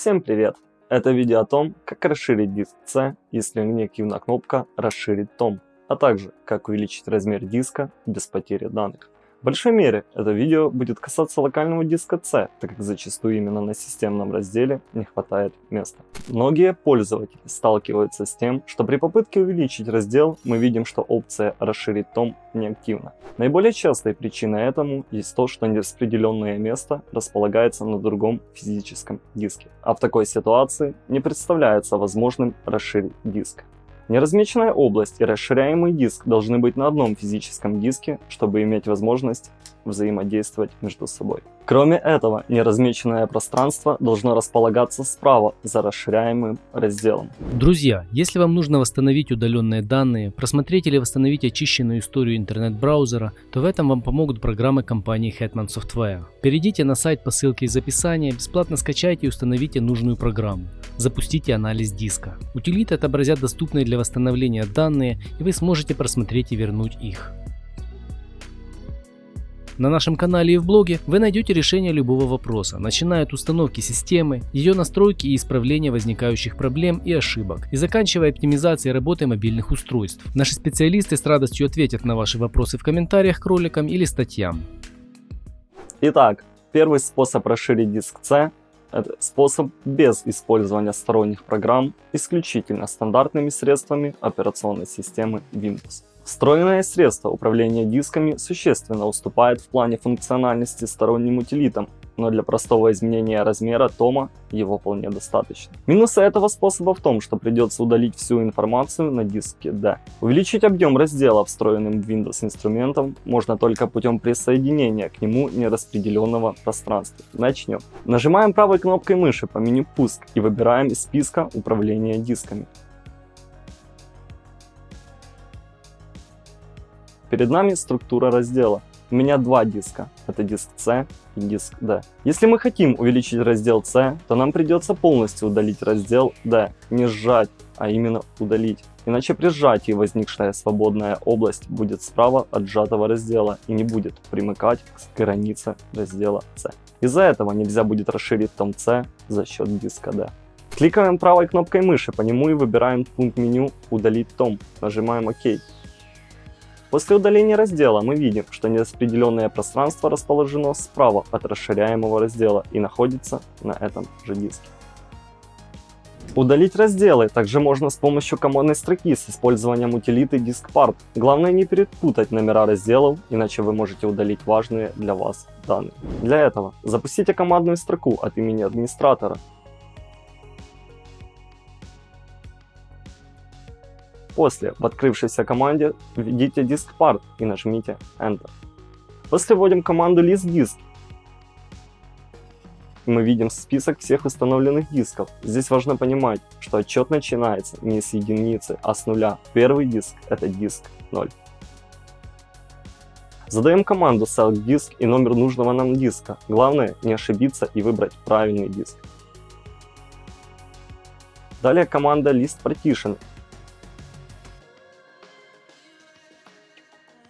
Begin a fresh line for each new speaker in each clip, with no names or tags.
Всем привет! Это видео о том, как расширить диск C, если неактивна кнопка «Расширить том», а также как увеличить размер диска без потери данных. В большой мере это видео будет касаться локального диска C, так как зачастую именно на системном разделе не хватает места. Многие пользователи сталкиваются с тем, что при попытке увеличить раздел мы видим, что опция «Расширить том» неактивна. Наиболее частой причиной этому есть то, что нераспределенное место располагается на другом физическом диске, а в такой ситуации не представляется возможным расширить диск. Неразмеченная область и расширяемый диск должны быть на одном физическом диске, чтобы иметь возможность взаимодействовать между собой. Кроме этого, неразмеченное пространство должно располагаться справа за расширяемым разделом.
Друзья, если вам нужно восстановить удаленные данные, просмотреть или восстановить очищенную историю интернет-браузера, то в этом вам помогут программы компании Hetman Software. Перейдите на сайт по ссылке из описания, бесплатно скачайте и установите нужную программу. Запустите анализ диска. Утилиты отобразят доступные для восстановления данные и вы сможете просмотреть и вернуть их. На нашем канале и в блоге вы найдете решение любого вопроса, начиная от установки системы, ее настройки и исправления возникающих проблем и ошибок, и заканчивая оптимизацией работы мобильных устройств. Наши специалисты с радостью ответят на ваши вопросы в комментариях к роликам или статьям.
Итак, первый способ расширить диск C – это способ без использования сторонних программ, исключительно стандартными средствами операционной системы Windows. Встроенное средство управления дисками существенно уступает в плане функциональности сторонним утилитам, но для простого изменения размера тома его вполне достаточно. Минусы этого способа в том, что придется удалить всю информацию на диске D. Увеличить объем раздела встроенным в Windows инструментом можно только путем присоединения к нему нераспределенного пространства. Начнем. Нажимаем правой кнопкой мыши по меню «Пуск» и выбираем из списка управления дисками. Перед нами структура раздела. У меня два диска. Это диск C и диск D. Если мы хотим увеличить раздел C, то нам придется полностью удалить раздел D. Не сжать, а именно удалить. Иначе при сжатии возникшая свободная область будет справа от сжатого раздела и не будет примыкать к границе раздела C. Из-за этого нельзя будет расширить том C за счет диска D. Кликаем правой кнопкой мыши по нему и выбираем пункт меню «Удалить том». Нажимаем ОК. После удаления раздела мы видим, что нераспределенное пространство расположено справа от расширяемого раздела и находится на этом же диске. Удалить разделы также можно с помощью командной строки с использованием утилиты DiskPart. Главное не перепутать номера разделов, иначе вы можете удалить важные для вас данные. Для этого запустите командную строку от имени администратора После в открывшейся команде введите diskpart и нажмите Enter. После вводим команду listDisk. Мы видим список всех установленных дисков. Здесь важно понимать, что отчет начинается не с единицы, а с нуля. Первый диск это диск 0. Задаем команду select disk и номер нужного нам диска. Главное не ошибиться и выбрать правильный диск. Далее команда list partition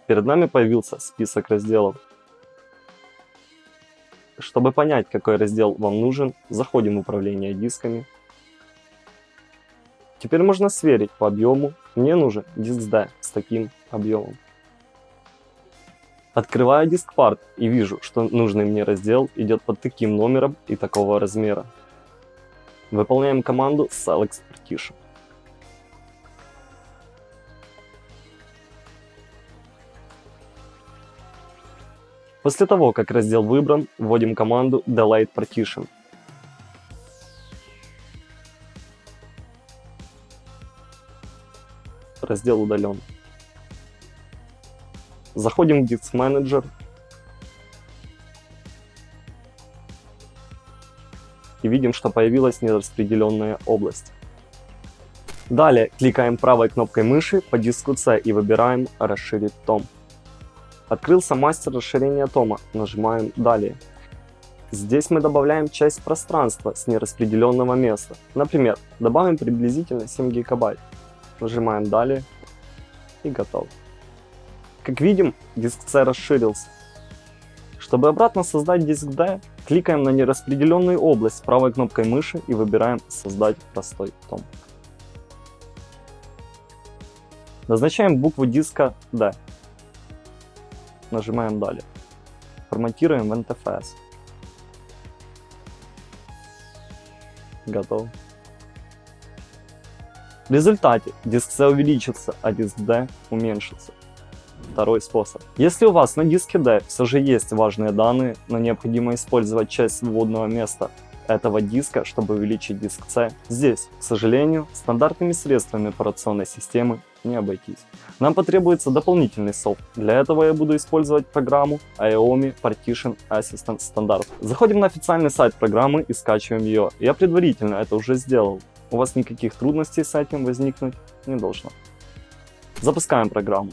Перед нами появился список разделов. Чтобы понять, какой раздел вам нужен, заходим в управление дисками. Теперь можно сверить по объему. Мне нужен диск D с таким объемом. Открываю диск part и вижу, что нужный мне раздел идет под таким номером и такого размера. Выполняем команду select partition. После того, как раздел выбран, вводим команду delete partition. Раздел удален. Заходим в Disk Manager. И видим, что появилась нераспределенная область. Далее кликаем правой кнопкой мыши по диску C и выбираем «Расширить том». Открылся мастер расширения тома. Нажимаем «Далее». Здесь мы добавляем часть пространства с нераспределенного места. Например, добавим приблизительно 7 гигабайт. Нажимаем «Далее» и готов. Как видим, диск C расширился. Чтобы обратно создать диск D, кликаем на нераспределенную область правой кнопкой мыши и выбираем «Создать простой том». Назначаем букву диска D. Нажимаем «Далее». Форматируем в NTFS. Готово. В результате диск C увеличится, а диск D уменьшится. Второй способ. Если у вас на диске D все же есть важные данные, но необходимо использовать часть свободного места этого диска, чтобы увеличить диск C, здесь, к сожалению, стандартными средствами операционной системы не обойтись. Нам потребуется дополнительный софт. Для этого я буду использовать программу IOMI Partition Assistant Standard. Заходим на официальный сайт программы и скачиваем ее. Я предварительно это уже сделал. У вас никаких трудностей с этим возникнуть не должно. Запускаем программу.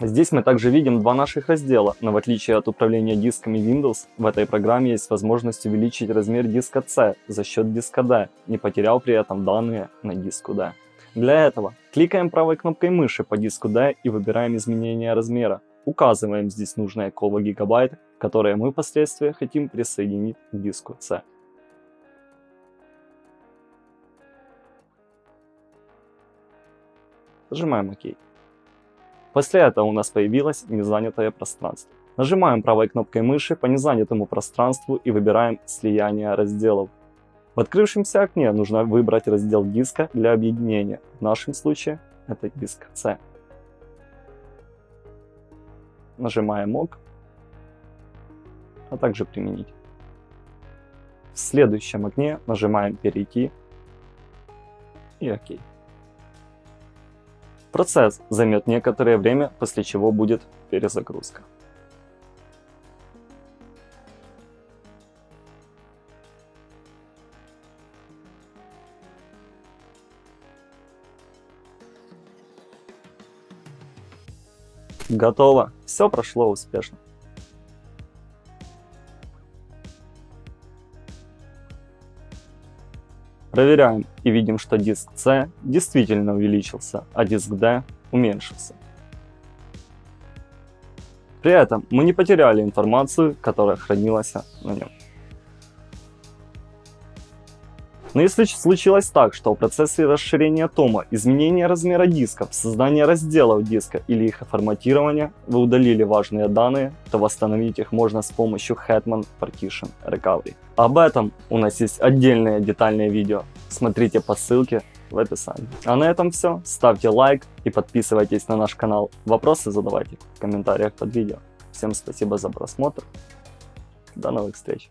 Здесь мы также видим два наших раздела, но в отличие от управления дисками Windows, в этой программе есть возможность увеличить размер диска C за счет диска D, не потерял при этом данные на диску D. Для этого кликаем правой кнопкой мыши по диску D и выбираем изменение размера. Указываем здесь нужное коло гигабайт, которое мы впоследствии хотим присоединить к диску C. Нажимаем ОК. После этого у нас появилось незанятое пространство. Нажимаем правой кнопкой мыши по незанятому пространству и выбираем слияние разделов. В открывшемся окне нужно выбрать раздел диска для объединения. В нашем случае это диск C. Нажимаем ОК, а также применить. В следующем окне нажимаем перейти и ОК. Процесс займет некоторое время, после чего будет перезагрузка. Готово. Все прошло успешно. Проверяем и видим, что диск C действительно увеличился, а диск D уменьшился. При этом мы не потеряли информацию, которая хранилась на нем. Но если случилось так, что в процессе расширения тома, изменения размера дисков, создания разделов диска или их форматирования вы удалили важные данные, то восстановить их можно с помощью Hetman Partition Recovery. Об этом у нас есть отдельное детальное видео, смотрите по ссылке в описании. А на этом все, ставьте лайк и подписывайтесь на наш канал. Вопросы задавайте в комментариях под видео. Всем спасибо за просмотр, до новых встреч!